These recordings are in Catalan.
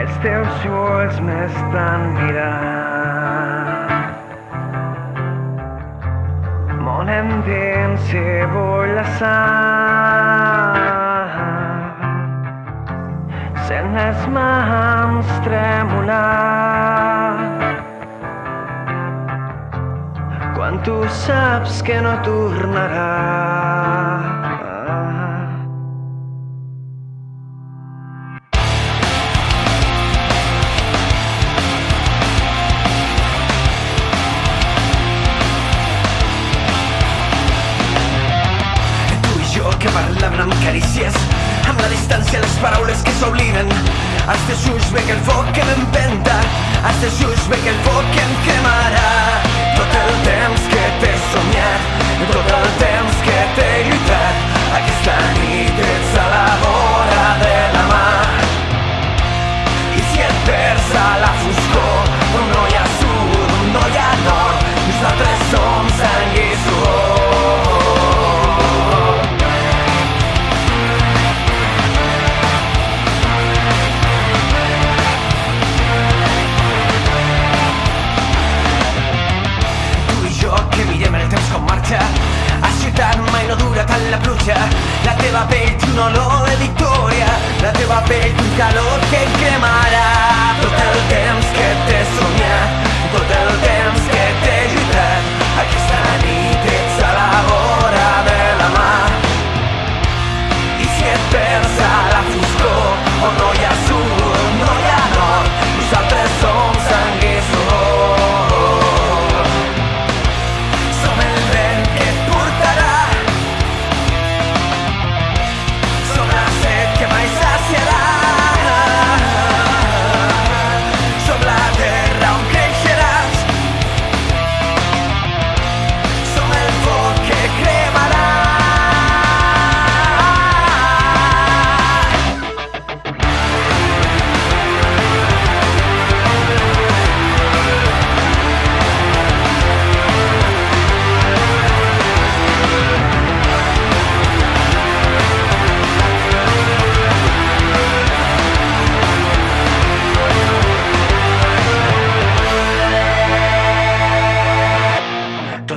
els teus ulls m'estan mirant. Món endins i vull la sang. Sent les mans tremolar. Quan tu saps que no tornarà. Amb carícies amb la distància les paraules que s'obliden. Als teus ulls ve que el foc que m'empenta als teus ulls ve que el foc que em cremarà un olor de victoria, la de papel y un calor que cremará.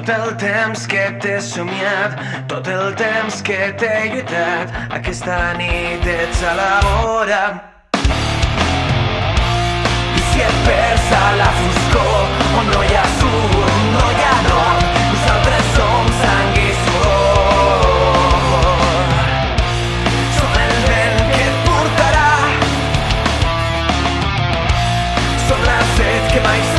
Tot el temps que t'he somiat, tot el temps que t'he lluitat, aquesta nit ets a la vora. I si et perds a la foscor, on no hi ha sud, no hi ha nord, nosaltres som sang i sudor. Som el vent que et portarà, som la set que mai